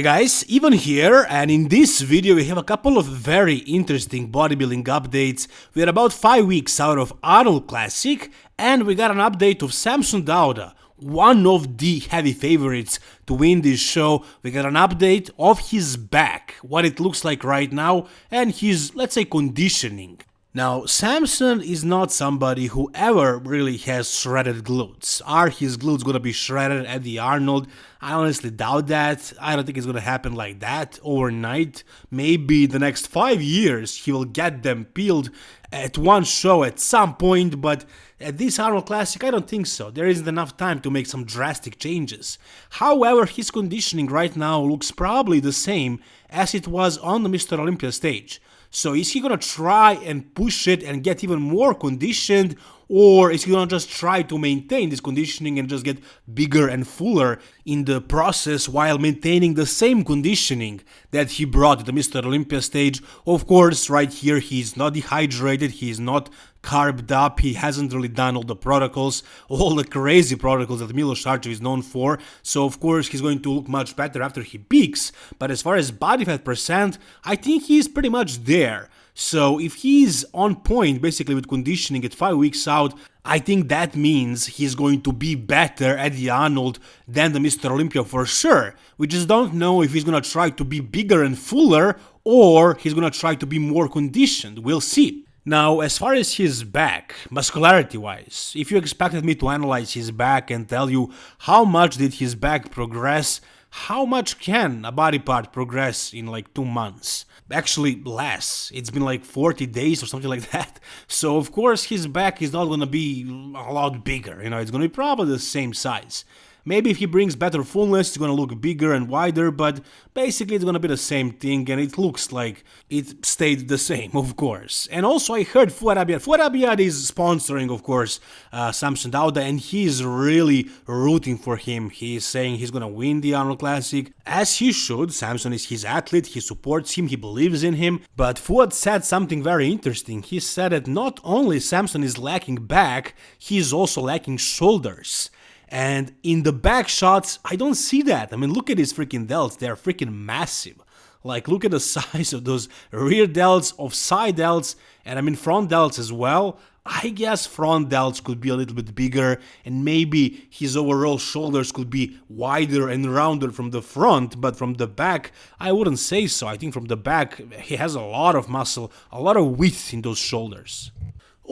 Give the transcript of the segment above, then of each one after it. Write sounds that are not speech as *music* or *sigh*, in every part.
Hey guys, Ivan here, and in this video we have a couple of very interesting bodybuilding updates. We are about 5 weeks out of Arnold Classic, and we got an update of Samson Dauda, one of the heavy favorites to win this show. We got an update of his back, what it looks like right now, and his, let's say, conditioning. Now, Samson is not somebody who ever really has shredded glutes. Are his glutes gonna be shredded at the Arnold? I honestly doubt that. I don't think it's gonna happen like that overnight. Maybe the next five years he will get them peeled at one show at some point, but at this Arnold Classic, I don't think so. There isn't enough time to make some drastic changes. However, his conditioning right now looks probably the same as it was on the Mr. Olympia stage. So is he gonna try and push it and get even more conditioned or is he gonna just try to maintain this conditioning and just get bigger and fuller in the process while maintaining the same conditioning that he brought to the Mr. Olympia stage? Of course, right here he's not dehydrated, he's not carbed up, he hasn't really done all the protocols, all the crazy protocols that Milos Sarcev is known for, so of course he's going to look much better after he peaks, but as far as body fat percent, I think he's pretty much there. So if he's on point basically with conditioning at 5 weeks out, I think that means he's going to be better at the Arnold than the Mr. Olympia for sure. We just don't know if he's gonna try to be bigger and fuller or he's gonna try to be more conditioned. We'll see. Now, as far as his back, muscularity wise, if you expected me to analyze his back and tell you how much did his back progress, how much can a body part progress in like two months? Actually, less. It's been like 40 days or something like *laughs* that. So, of course, his back is not gonna be a lot bigger, you know, it's gonna be probably the same size. Maybe if he brings better fullness, it's gonna look bigger and wider, but basically it's gonna be the same thing and it looks like it stayed the same, *laughs* of course. And also I heard Fouad Abiad. Fouad Abiad is sponsoring, of course, uh, Samson Dauda and he's really rooting for him. He's saying he's gonna win the Arnold Classic, as he should. Samson is his athlete, he supports him, he believes in him. But Fouad said something very interesting. He said that not only Samson is lacking back, he's also lacking shoulders. And in the back shots, I don't see that. I mean, look at his freaking delts. They're freaking massive. Like, look at the *laughs* size of those rear delts, of side delts, and I mean front delts as well. I guess front delts could be a little bit bigger, and maybe his overall shoulders could be wider and rounder from the front, but from the back, I wouldn't say so. I think from the back, he has a lot of muscle, a lot of width in those shoulders.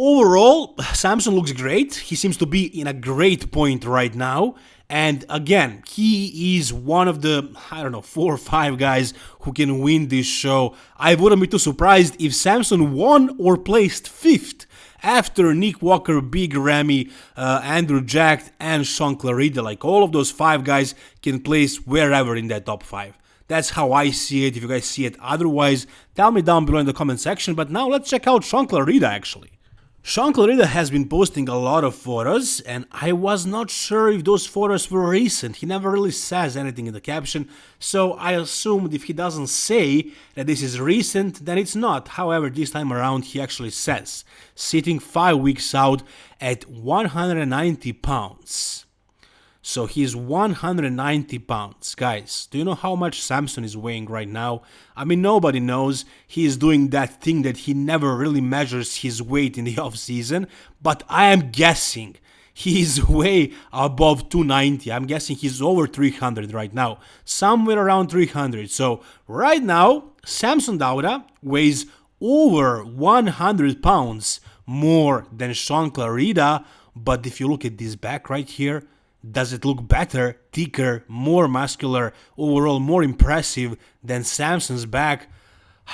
Overall, Samson looks great. He seems to be in a great point right now. And again, he is one of the, I don't know, four or five guys who can win this show. I wouldn't be too surprised if Samson won or placed fifth after Nick Walker, Big Ramy, uh, Andrew Jack, and Shaun Clarida. Like all of those five guys can place wherever in that top five. That's how I see it. If you guys see it otherwise, tell me down below in the comment section. But now let's check out Shaun Clarida actually. Shaun Clarida has been posting a lot of photos and I was not sure if those photos were recent. He never really says anything in the caption, so I assumed if he doesn't say that this is recent, then it's not. However, this time around he actually says, sitting 5 weeks out at 190 pounds. So he's 190 pounds. Guys, do you know how much Samson is weighing right now? I mean, nobody knows. He is doing that thing that he never really measures his weight in the *laughs* off season, but I am guessing he is *laughs* way above 290. I'm guessing he's over 300 right now, somewhere around 300. So right now, Samson Dauda weighs over 100 pounds more than Shaun Clarida. But if you look at this back right here, does it look better, thicker, more muscular, overall more impressive than Samson's back?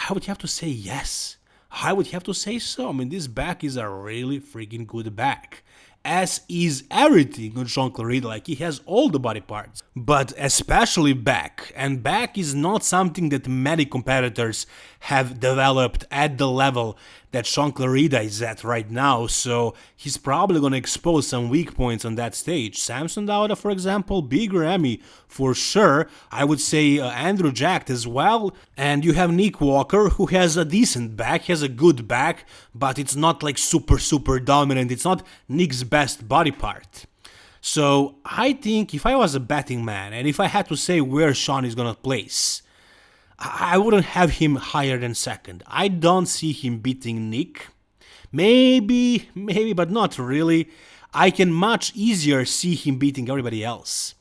I would have to say yes. I would have to say so. I mean, this back is a really freaking good back as is everything on Shaun Clarida, like he has all the body parts, but especially back, and back is not something that many competitors have developed at the level that Shaun Clarida is at right now, so he's probably gonna expose some weak points on that stage. Samson Dauda, for example, Big Ramy for sure, I would say uh, Andrew Jacked as well, and you have Nick Walker who has a decent back, has a good back, but it's not like super super dominant, it's not Nick's best body part. So I think if I was a betting man and if I had to say where Shaun is gonna place, I wouldn't have him higher than second. I don't see him beating Nick. Maybe, maybe, but not really. I can much easier see him beating everybody else.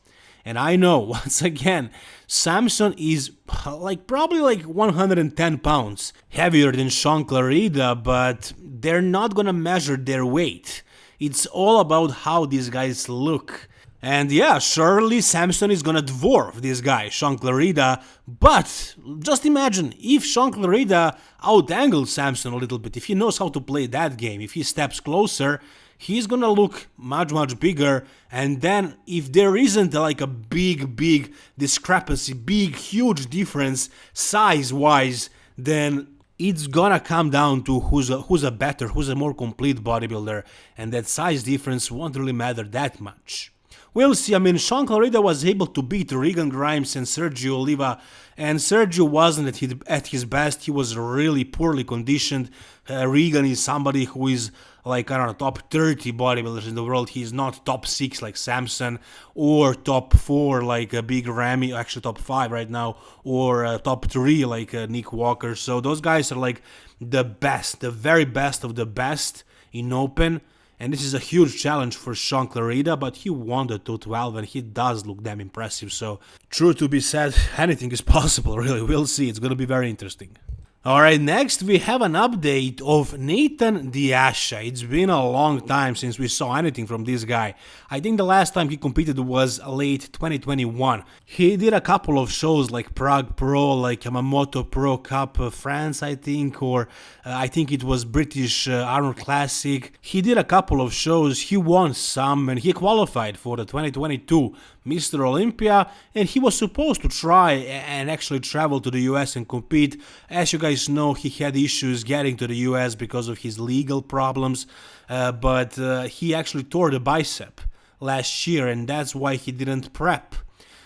And I know, *laughs* once again, Samson is like probably like 110 pounds heavier than Shaun Clarida, but they're not gonna measure their weight. It's all about how these guys look. And yeah, surely Samson is gonna dwarf this guy, Shaun Clarida, but just imagine if Shaun Clarida outangles Samson a little bit, if he knows how to play that game, if he steps closer, he's gonna look much much bigger. And then if there isn't like a big big discrepancy, big huge difference size wise, then it's gonna come down to who's a, who's a better, who's a more complete bodybuilder, and that size difference won't really matter that much. We'll see, I mean, Shaun Clarida was able to beat Regan Grimes and Sergio Oliva, and Sergio wasn't at his, at his best, he was really poorly conditioned. Uh, Regan is somebody who is like, I don't know, top 30 bodybuilders in the world, he's not top 6 like Samson, or top 4 like a uh, Big Ramy, actually top 5 right now, or uh, top 3 like uh, Nick Walker, so those guys are like the best, the very best of the best in open, and this is a huge challenge for Shaun Clarida, but he won the 212 and he does look damn impressive. So, true to be said, *laughs* anything is possible, *laughs* really. We'll see. It's going to be very interesting. Alright, next we have an update of Nathan De Asha. It's been a long time since we saw anything from this guy. I think the last time he competed was late 2021. He did a couple of shows like Prague Pro, like Yamamoto Pro Cup uh, France, I think, or uh, I think it was British uh, Arnold Classic. He did a couple of shows, he won some, and he qualified for the 2022 Mr. Olympia, and he was supposed to try and actually travel to the US and compete. As you guys know, he had issues getting to the US because of his legal problems, uh, but uh, he actually tore the bicep last year, and that's why he didn't prep.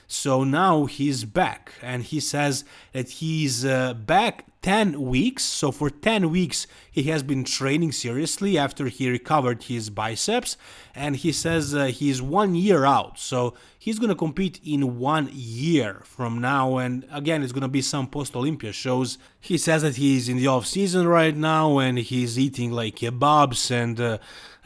So now he's back, and he says that he's uh, back 10 weeks. So for 10 weeks, he has been training seriously after he recovered his biceps. And he says uh, he's one year out. So he's going to compete in one year from now. And again, it's going to be some post Olympia shows. He says that he's in the off season right now and he's eating like kebabs and uh,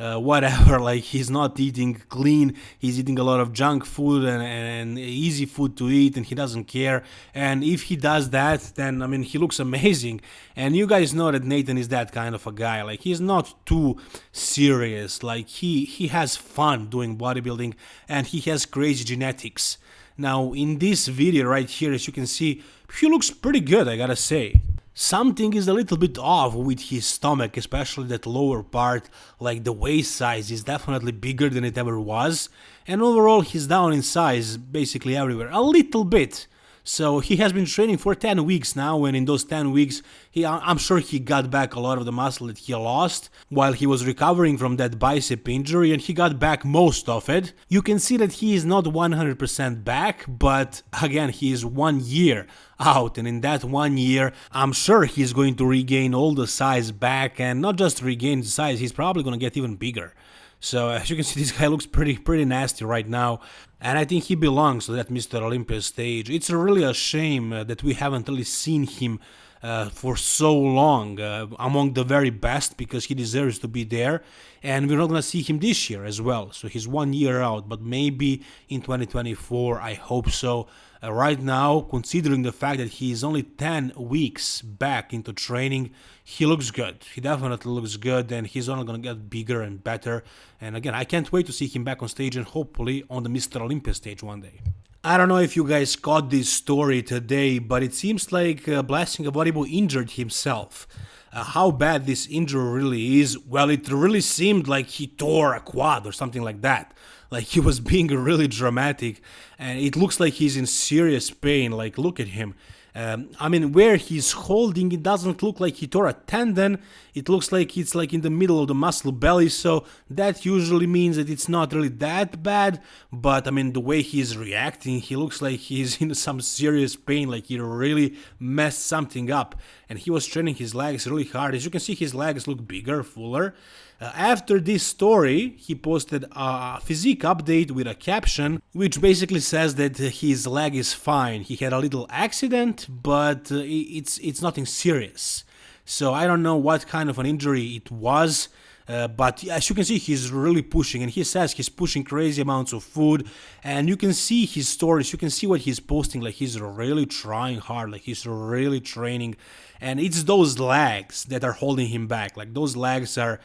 uh, whatever. *laughs* Like he's not eating clean. He's eating a lot of junk food and, and easy food to eat and he doesn't care. And if he does that, then I mean, he looks amazing. And you guys know that Nathan is that kind of a guy. Like he's not too serious. Like he he has fun doing bodybuilding and he has crazy genetics. Now in this video right here, as you can see, he looks pretty good, I gotta say. Something is a little bit off with his stomach, especially that lower part, like the waist size is definitely bigger than it ever was, and overall he's down in size basically everywhere, a little bit. So he has been training for 10 weeks now, and in those 10 weeks, he, I'm sure he got back a lot of the muscle that he lost while he was recovering from that bicep injury, and he got back most of it. You can see that he is not 100% back, but again, he is one year out, and in that one year, I'm sure he's going to regain all the size back, and not just regain the size, he's probably going to get even bigger. So *laughs* as you can see, this guy looks pretty pretty nasty right now, and I think he belongs to that Mr. Olympia stage. It's really a shame uh, that we haven't really seen him uh, for so long uh, among the very best because he deserves to be there. And we're not gonna see him this year as well. So he's one year out but maybe in 2024 I hope so. Uh, right now considering the fact that he is only 10 weeks back into training he looks good. He definitely looks good and he's only gonna get bigger and better. And again I can't wait to see him back on stage and hopefully on the Mr. Olympia stage one day I don't know if you guys caught this story today, but it seems like uh, Blessing Awodibu injured himself. Uh, how bad this injury really is, well, it really seemed like he tore a quad or something like that. Like he was *laughs* being really dramatic, and it looks like he's in serious pain. Like, look at him. Um, I mean, where he's holding, it doesn't look like he tore a tendon. It looks like it's like in the middle of the muscle belly, so that usually means that it's not really that bad. But I mean, the way he's reacting, he looks like he's *laughs* in some serious pain, like he really messed something up. And he was training his legs really hard. As you can see, his legs look bigger, fuller. Uh, after this story, he posted a physique update with a caption, which basically says that his leg is fine. He had a little accident, but uh, it's it's nothing serious. So I don't know what kind of an injury it was. Uh, but as you can see, he's really pushing, and he says he's pushing crazy amounts of food. And you can see his stories, you can see what he's posting. Like he's really trying hard, like he's really training. And it's those legs that are holding him back. Like those legs are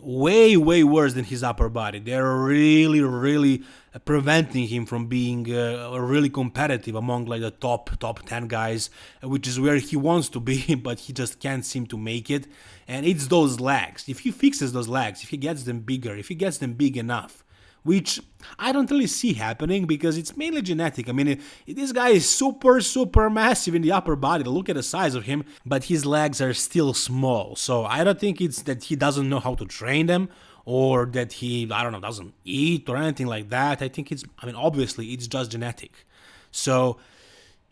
way way worse than his upper body. They're really really preventing him from being uh, really competitive among like the top top 10 guys which is where he wants to be *laughs* but he just can't seem to make it. And it's those legs. If he fixes those legs if he gets them bigger if he gets them big enough which I don't really see happening because it's mainly genetic. I mean, this guy is super, super massive in the upper body. Look at the size of him, but his legs are still small. So I don't think it's that he doesn't know how to train them or that he, I don't know, doesn't eat or anything like that. I think it's, I mean, obviously it's just genetic. So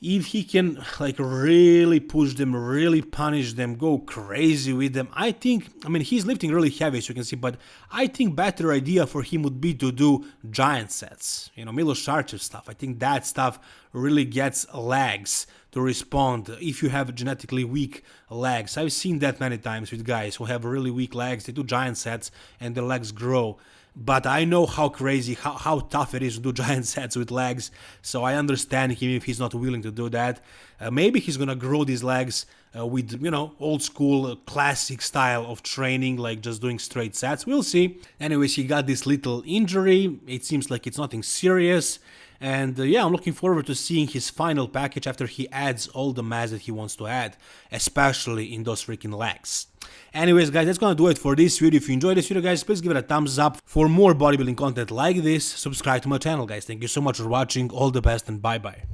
if he can like really push them, really punish them, go crazy with them, I think, I mean, he's lifting really heavy as you can see, but I think better idea for him would be to do giant sets, you know, Milos Sarcev stuff. I think that stuff really gets legs to respond if you have genetically weak legs. I've seen that many times with guys who have really weak legs, they do giant sets and their legs grow but I know how crazy, how, how tough it is to do *laughs* giant sets with legs, so I understand him if he's not willing to do that. Uh, maybe he's gonna grow these legs uh, with, you know, old school, uh, classic style of training, like just doing straight sets. We'll see. Anyways, he got this little injury. It seems like it's nothing serious. And uh, yeah, I'm looking forward to seeing his final package after he adds all the mass that he wants to add, especially in those freaking legs. Anyways guys, that's gonna do it for this video. If you enjoyed this video guys, please give it a thumbs up. For more bodybuilding content like this, subscribe to my channel guys. Thank you so much for watching, all the best and bye bye.